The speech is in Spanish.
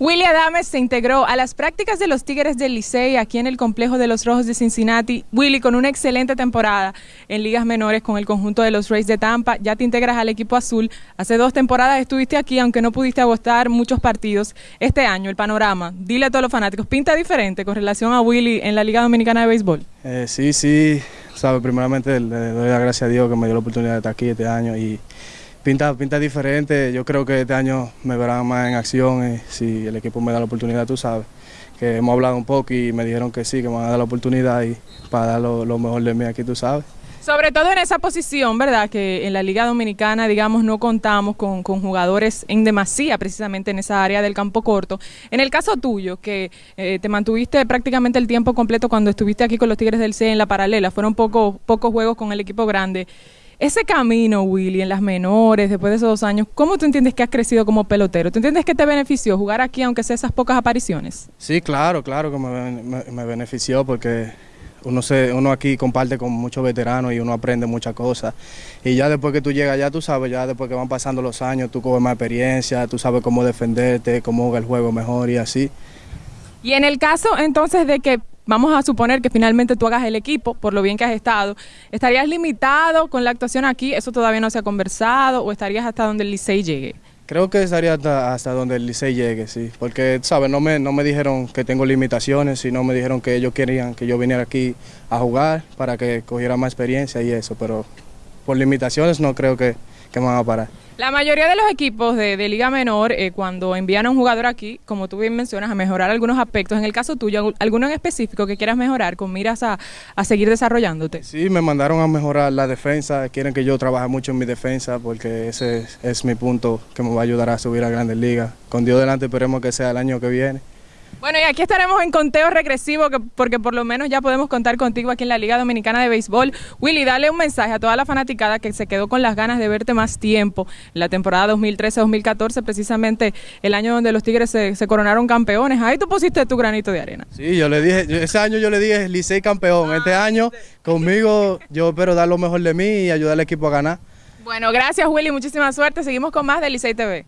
Willy Adames se integró a las prácticas de los Tigres del Licey aquí en el complejo de los Rojos de Cincinnati. Willy, con una excelente temporada en ligas menores con el conjunto de los Rays de Tampa, ya te integras al equipo azul. Hace dos temporadas estuviste aquí, aunque no pudiste agostar muchos partidos. Este año, el panorama, dile a todos los fanáticos, ¿pinta diferente con relación a Willy en la Liga Dominicana de Béisbol? Eh, sí, sí, sabe, primeramente le doy las gracias a Dios que me dio la oportunidad de estar aquí este año y pinta, pinta diferente. Yo creo que este año me verán más en acción si el equipo me da la oportunidad, tú sabes. Que hemos hablado un poco y me dijeron que sí, que me van a dar la oportunidad y para dar lo, mejor de mí aquí, tú sabes. Sobre todo en esa posición, ¿verdad? Que en la Liga Dominicana, digamos, no contamos con, jugadores en demasía, precisamente en esa área del campo corto. En el caso tuyo, que eh, te mantuviste prácticamente el tiempo completo cuando estuviste aquí con los Tigres del C en la paralela, fueron pocos pocos juegos con el equipo grande. Ese camino, Willy, en las menores, después de esos dos años, ¿cómo tú entiendes que has crecido como pelotero? ¿Tú entiendes que te benefició jugar aquí, aunque sea esas pocas apariciones? Sí, claro, claro que me, benefició porque uno, se, uno aquí comparte con muchos veteranos y uno aprende muchas cosas. Y ya después que tú llegas ya tú sabes, ya después que van pasando los años, tú coges más experiencia, tú sabes cómo defenderte, cómo jugar el juego mejor y así. Y en el caso entonces de que vamos a suponer que finalmente tú hagas el equipo, por lo bien que has estado, ¿estarías limitado con la actuación aquí? ¿Eso todavía no se ha conversado o estarías hasta donde el Licey llegue? Creo que estaría hasta, donde el Licey llegue, sí, porque, ¿sabes? No me, no me dijeron que tengo limitaciones, sino me dijeron que ellos querían que yo viniera aquí a jugar para que cogiera más experiencia y eso, pero por limitaciones no creo que, que me van a parar. La mayoría de los equipos de, Liga Menor, eh, cuando envían a un jugador aquí, como tú bien mencionas, a mejorar algunos aspectos, en el caso tuyo, ¿alguno en específico que quieras mejorar con miras a, seguir desarrollándote? Sí, me mandaron a mejorar la defensa, quieren que yo trabaje mucho en mi defensa porque ese es, mi punto que me va a ayudar a subir a Grandes Ligas. Con Dios delante esperemos que sea el año que viene. Bueno, y aquí estaremos en conteo regresivo, porque por lo menos ya podemos contar contigo aquí en la Liga Dominicana de Béisbol. Willy, dale un mensaje a toda la fanaticada que se quedó con las ganas de verte más tiempo en la temporada 2013-2014, precisamente el año donde los Tigres se, coronaron campeones. Ahí tú pusiste tu granito de arena. Sí, yo le dije, ese año yo le dije Licey campeón. este ah, año conmigo yo espero dar lo mejor de mí y ayudar al equipo a ganar. Bueno, gracias Willy, muchísima suerte. Seguimos con más de Licey TV.